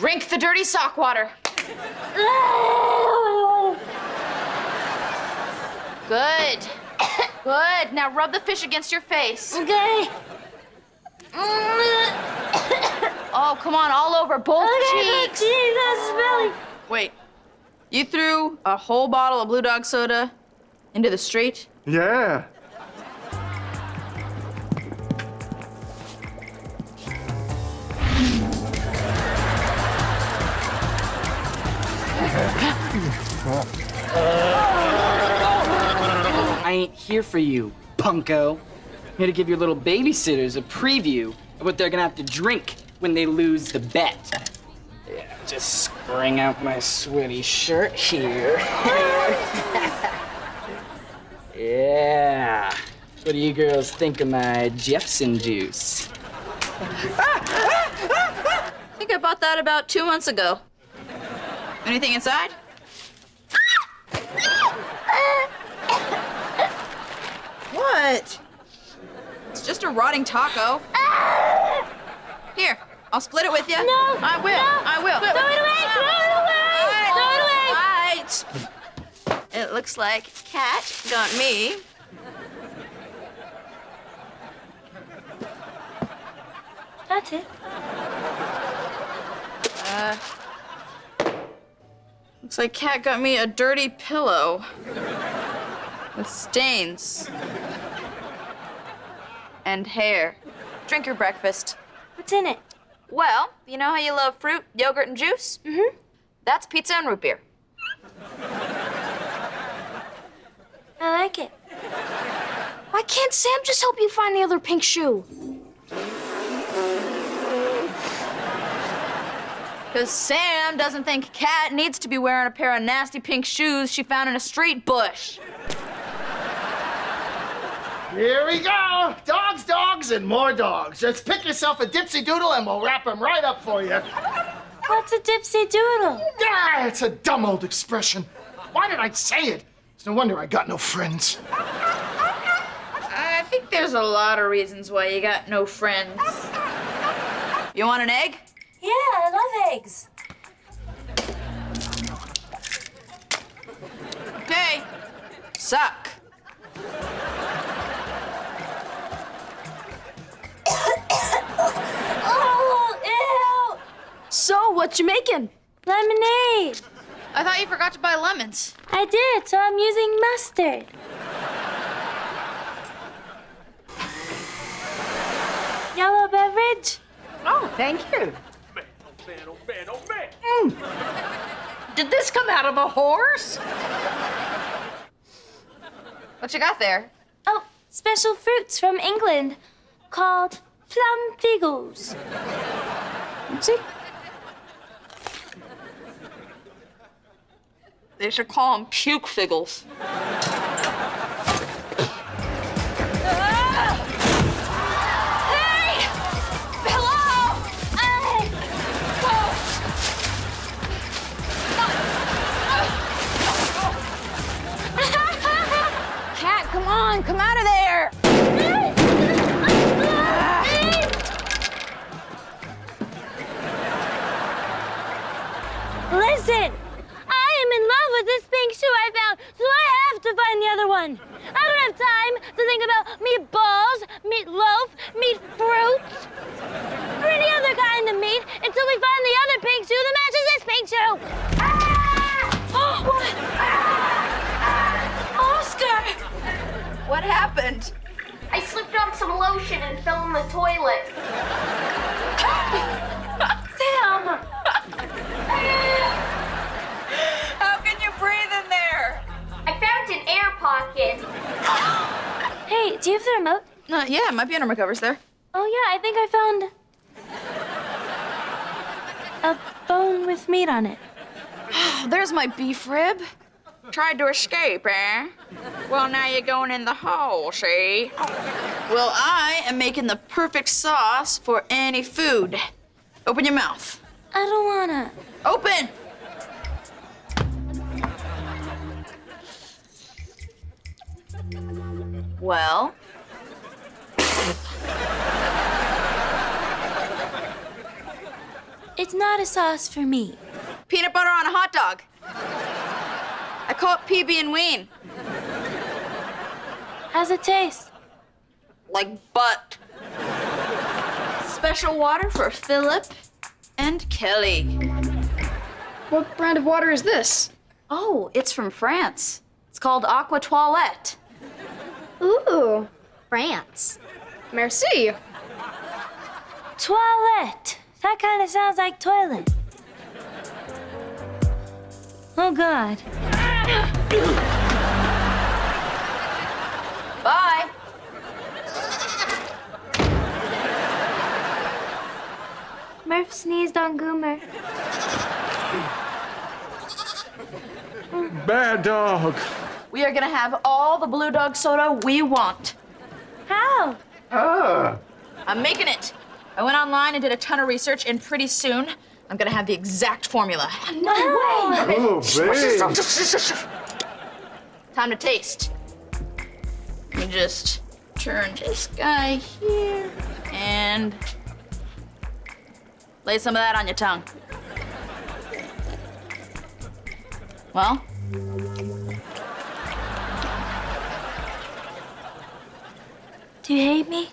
Drink the dirty sock water. Good. Good. Now rub the fish against your face. Okay. Oh, come on, all over both cheeks. Jesus, belly. Wait. You threw a whole bottle of Blue Dog soda into the street? Yeah. I ain't here for you, punko. I'm here to give your little babysitters a preview of what they're gonna have to drink when they lose the bet. Yeah, just spring out my sweaty shirt here. yeah. What do you girls think of my Jepson juice? I think I bought that about two months ago. Anything inside? What? It's just a rotting taco. Here, I'll split it with you. No, I will. no. I will. Throw it away, throw it away, Throw it away. It looks like Cat got me. That's it. Uh, looks like Cat got me a dirty pillow with stains and hair. Drink your breakfast. What's in it? Well, you know how you love fruit, yogurt, and juice? Mm-hmm. That's pizza and root beer. I like it. Why can't Sam just help you find the other pink shoe? Because Sam doesn't think Cat needs to be wearing a pair of nasty pink shoes she found in a street bush. Here we go. Dogs, dogs, and more dogs. Just pick yourself a dipsy doodle and we'll wrap him right up for you. What's a dipsy doodle? Ah, it's a dumb old expression. Why did I say it? It's no wonder I got no friends. I think there's a lot of reasons why you got no friends. You want an egg? Yeah, eggs. Okay. Suck. Oh, ew! So, what you making? Lemonade. I thought you forgot to buy lemons. I did, so I'm using mustard. Yellow beverage? Oh, thank you. Mm. Did this come out of a horse? What you got there? Oh, special fruits from England called plum figgles. See? They should call them puke figgles. On, come out of there! Listen, I am in love with this pink shoe I found, so I have to find the other one. I don't have time to think about meatballs, meatloaf, meat fruits, or any other kind of meat until we find the other pink shoe that matches What happened? I slipped on some lotion and fell in the toilet. Sam! How can you breathe in there? I found an air pocket. hey, do you have the remote? Uh, yeah, it might be under my covers there. Oh, yeah, I think I found. a bone with meat on it. There's my beef rib. Tried to escape, eh? Well, now you're going in the hole, see? Well, I am making the perfect sauce for any food. Open your mouth. I don't wanna. Open! Well, It's not a sauce for me. Peanut butter on a hot dog. I call it PB and Ween. How's it taste? Like butt. Special water for Philip and Kelly. What brand of water is this? Oh, it's from France. It's called Aqua Toilette. Ooh, France. Merci. Toilette. That kind of sounds like toilet. Oh, God. Bye. Murph sneezed on Goomer. Bad dog. We are gonna have all the blue dog soda we want. How? Ah. I'm making it. I went online and did a ton of research, and pretty soon I'm gonna have the exact formula. No way. Oh, babe. Time to taste. Let me just turn this guy here and lay some of that on your tongue. Well, Do you hate me?